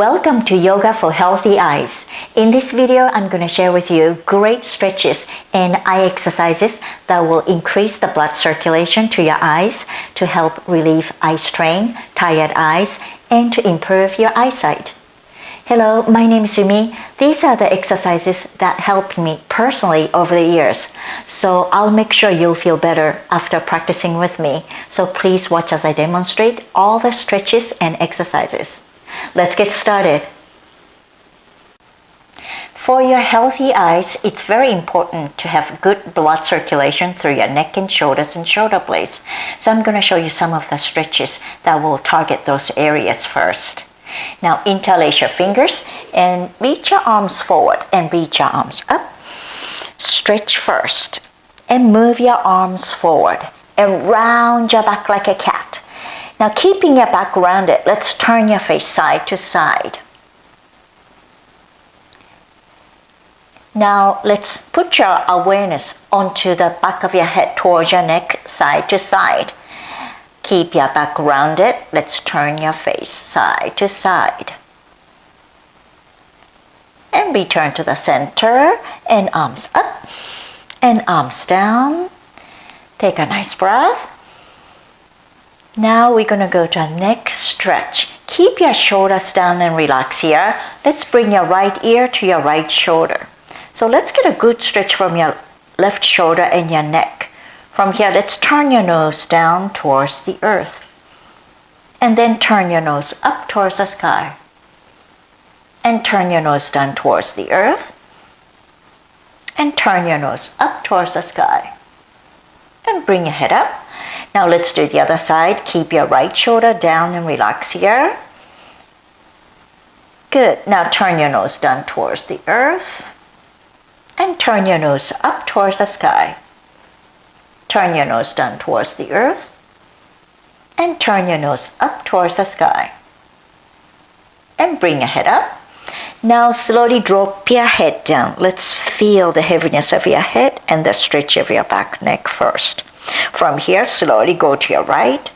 Welcome to Yoga for Healthy Eyes. In this video, I'm going to share with you great stretches and eye exercises that will increase the blood circulation to your eyes to help relieve eye strain, tired eyes, and to improve your eyesight. Hello, my name is Yumi. These are the exercises that helped me personally over the years. So I'll make sure you'll feel better after practicing with me. So please watch as I demonstrate all the stretches and exercises. Let's get started. For your healthy eyes, it's very important to have good blood circulation through your neck and shoulders and shoulder blades. So I'm going to show you some of the stretches that will target those areas first. Now interlace your fingers and reach your arms forward and reach your arms up. Stretch first and move your arms forward and round your back like a cat. Now keeping your back rounded, let's turn your face side to side. Now let's put your awareness onto the back of your head towards your neck, side to side. Keep your back rounded. Let's turn your face side to side. And return to the center and arms up and arms down. Take a nice breath. Now we're going to go to a neck stretch. Keep your shoulders down and relax here. Let's bring your right ear to your right shoulder. So let's get a good stretch from your left shoulder and your neck. From here, let's turn your nose down towards the earth. And then turn your nose up towards the sky. And turn your nose down towards the earth. And turn your nose up towards the sky. And bring your head up. Now let's do the other side. Keep your right shoulder down and relax here. Good. Now turn your nose down towards the earth. And turn your nose up towards the sky. Turn your nose down towards the earth and turn your nose up towards the sky. And bring your head up. Now slowly drop your head down. Let's feel the heaviness of your head and the stretch of your back neck first. From here, slowly go to your right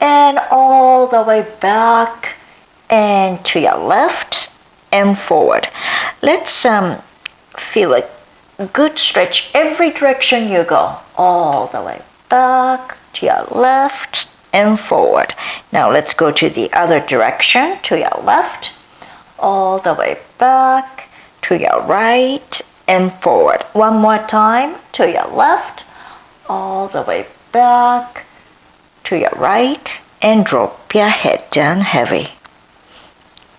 and all the way back and to your left and forward. Let's um, feel a good stretch every direction you go. All the way back to your left and forward. Now let's go to the other direction to your left all the way back to your right and forward. One more time to your left all the way back to your right and drop your head down heavy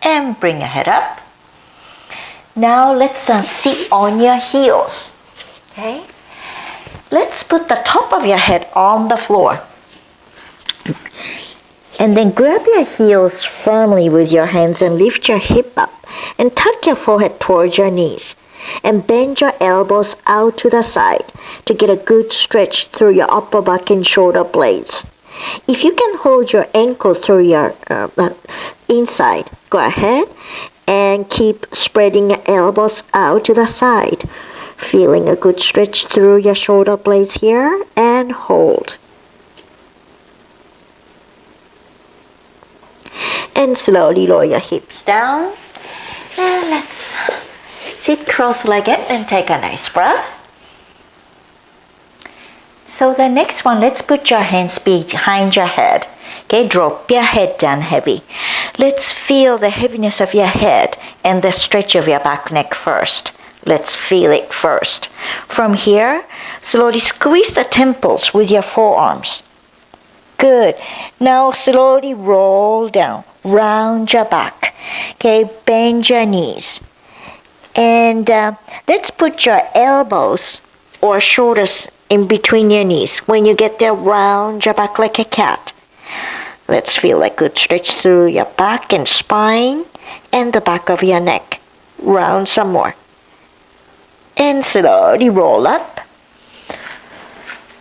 and bring your head up now let's uh, sit on your heels. Okay? Let's put the top of your head on the floor. And then grab your heels firmly with your hands and lift your hip up and tuck your forehead towards your knees and bend your elbows out to the side to get a good stretch through your upper back and shoulder blades. If you can hold your ankle through your uh, uh, inside, go ahead and keep spreading your elbows out to the side. Feeling a good stretch through your shoulder blades here and hold. And slowly lower your hips down. And let's sit cross-legged and take a nice breath. So the next one, let's put your hands behind your head Okay, drop your head down heavy. Let's feel the heaviness of your head and the stretch of your back neck first. Let's feel it first. From here, slowly squeeze the temples with your forearms. Good. Now slowly roll down, round your back. Okay, bend your knees. And uh, let's put your elbows or shoulders in between your knees. When you get there, round your back like a cat. Let's feel a good stretch through your back and spine and the back of your neck. Round some more. And slowly roll up.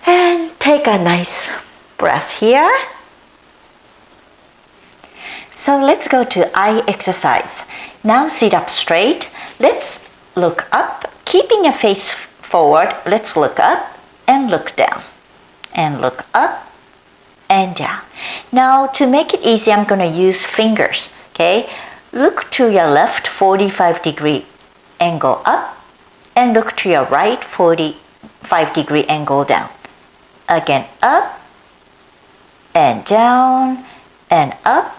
And take a nice breath here. So let's go to eye exercise. Now sit up straight. Let's look up. Keeping your face forward, let's look up and look down. And look up and down. Now to make it easy, I'm going to use fingers. Okay, look to your left 45 degree angle up and look to your right 45 degree angle down. Again, up and down and up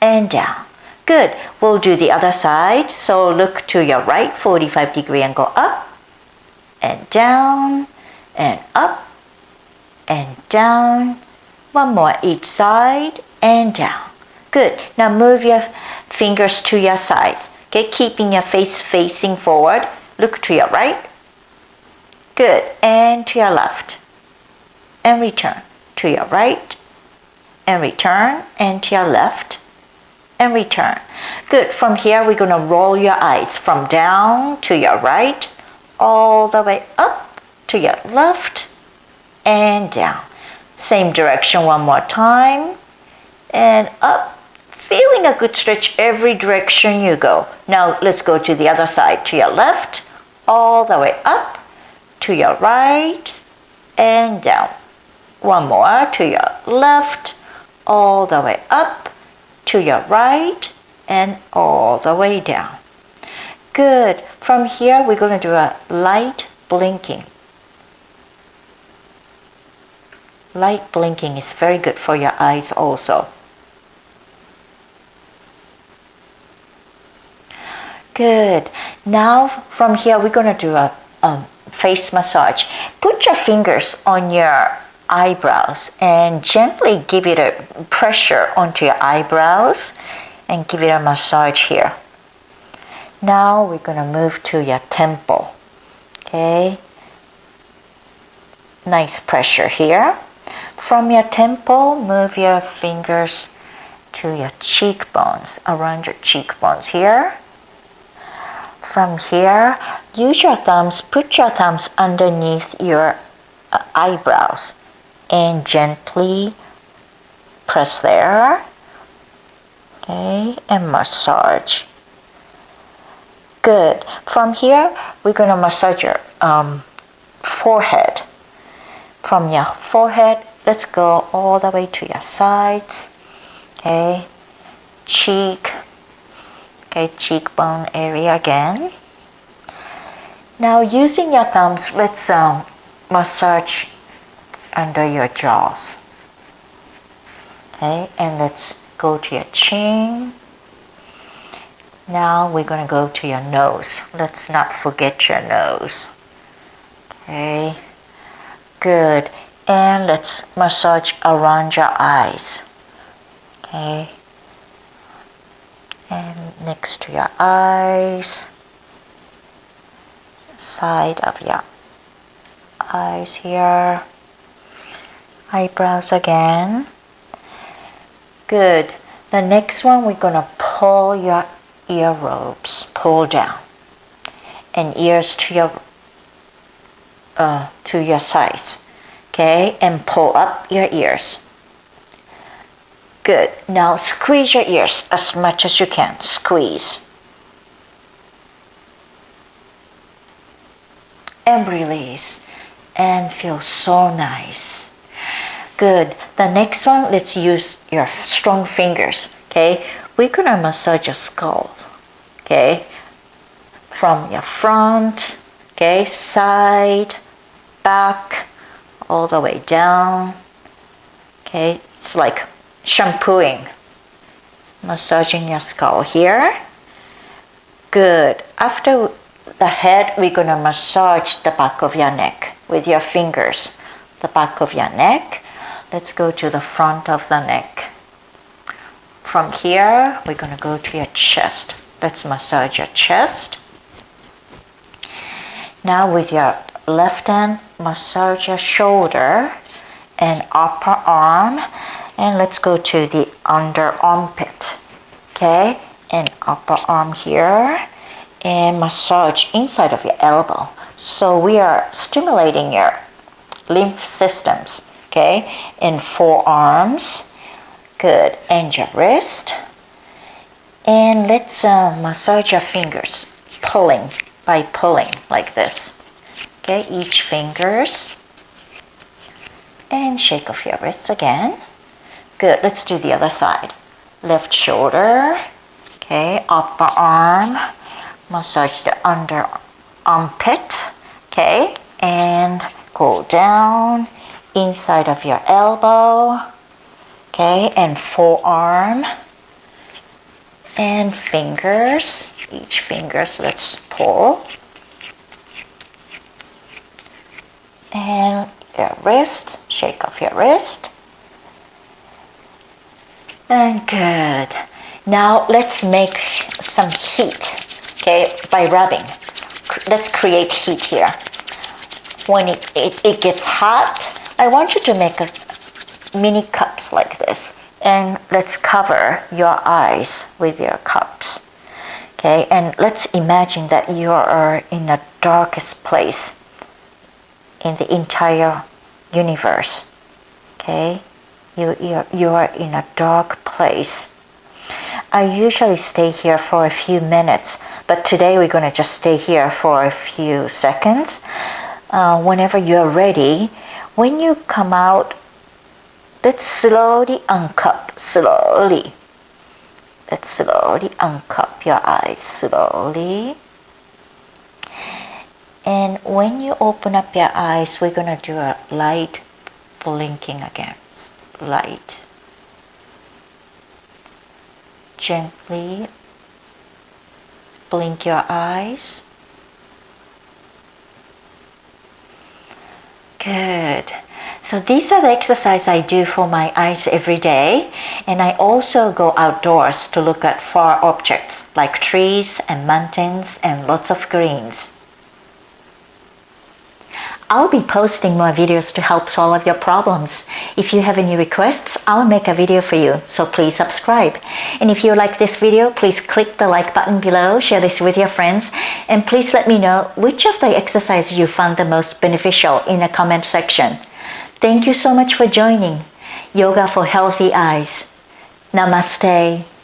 and down. Good. We'll do the other side. So look to your right 45 degree angle up and down and up and down. One more each side and down. Good. Now move your fingers to your sides. Okay, keeping your face facing forward. Look to your right. Good. And to your left. And return. To your right. And return. And to your left. And return. Good. From here, we're going to roll your eyes from down to your right, all the way up to your left, and down. Same direction one more time. And up feeling a good stretch every direction you go. Now let's go to the other side, to your left, all the way up, to your right, and down. One more, to your left, all the way up, to your right, and all the way down. Good. From here, we're going to do a light blinking. Light blinking is very good for your eyes also. Good. Now from here we're going to do a um, face massage. Put your fingers on your eyebrows and gently give it a pressure onto your eyebrows and give it a massage here. Now we're going to move to your temple. Okay. Nice pressure here. From your temple, move your fingers to your cheekbones, around your cheekbones here from here, use your thumbs, put your thumbs underneath your uh, eyebrows and gently press there. Okay, and massage. Good. From here, we're going to massage your um, forehead. From your forehead, let's go all the way to your sides. Okay, cheek, okay, cheekbone area again. Now using your thumbs, let's um, massage under your jaws. Okay, and let's go to your chin. Now we're going to go to your nose. Let's not forget your nose. Okay, good. And let's massage around your eyes. Okay, and next to your eyes side of your eyes here eyebrows again good the next one we're going to pull your ear lobes pull down and ears to your uh, to your sides okay and pull up your ears Good. Now squeeze your ears as much as you can. Squeeze. And release. And feel so nice. Good. The next one, let's use your strong fingers. Okay. We're to massage your skull. Okay. From your front, okay, side, back, all the way down. Okay. It's like shampooing, massaging your skull here. Good. After the head, we're going to massage the back of your neck with your fingers. The back of your neck. Let's go to the front of the neck. From here, we're going to go to your chest. Let's massage your chest. Now with your left hand, massage your shoulder and upper arm and let's go to the under armpit okay and upper arm here and massage inside of your elbow so we are stimulating your lymph systems okay? In forearms. Good. And your wrist. And let's uh, massage your fingers. Pulling. By pulling like this. Okay each fingers. And shake off your wrists again. Good, let's do the other side. Left shoulder, Okay, upper arm, massage the under armpit. Okay, and go down inside of your elbow. Okay, and forearm and fingers. Each fingers, let's pull. And your wrist, shake off your wrist. And good. Now let's make some heat, okay, by rubbing. Let's create heat here. When it, it, it gets hot, I want you to make a mini cups like this. And let's cover your eyes with your cups. Okay, and let's imagine that you are in the darkest place in the entire universe. Okay, you, you, you are in a dark place. I usually stay here for a few minutes, but today we're going to just stay here for a few seconds. Uh, whenever you're ready, when you come out, let's slowly uncup, slowly. Let's slowly uncup your eyes, slowly. And when you open up your eyes, we're going to do a light blinking again. Light. Gently blink your eyes. Good. So these are the exercise I do for my eyes every day. And I also go outdoors to look at far objects like trees and mountains and lots of greens. I'll be posting more videos to help solve your problems. If you have any requests, I'll make a video for you, so please subscribe. And if you like this video, please click the like button below, share this with your friends, and please let me know which of the exercises you found the most beneficial in the comment section. Thank you so much for joining Yoga for Healthy Eyes. Namaste.